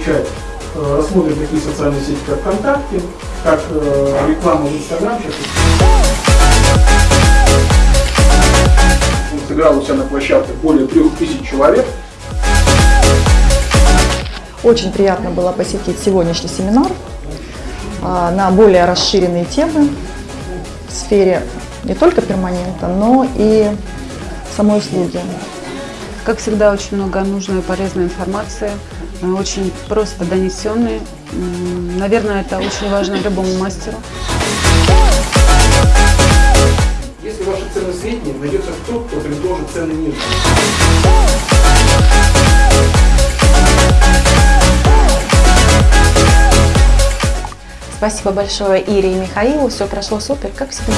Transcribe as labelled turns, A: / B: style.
A: изучать, э, рассмотрим такие социальные сети, как ВКонтакте, как э, реклама в Инстаграм. Сейчас Он сыграл у себя на площадке более трех тысяч человек.
B: Очень приятно было посетить сегодняшний семинар а, на более расширенные темы в сфере не только перманента, но и самой услуги.
C: Как всегда, очень много нужной и полезной информации, э, очень просто донесенной. Наверное, это очень важно любому мастеру.
A: Если ваши цены средние, найдется кто, кто предложит цены ниже.
D: Спасибо большое Ире и Михаилу. Все прошло супер, как всегда.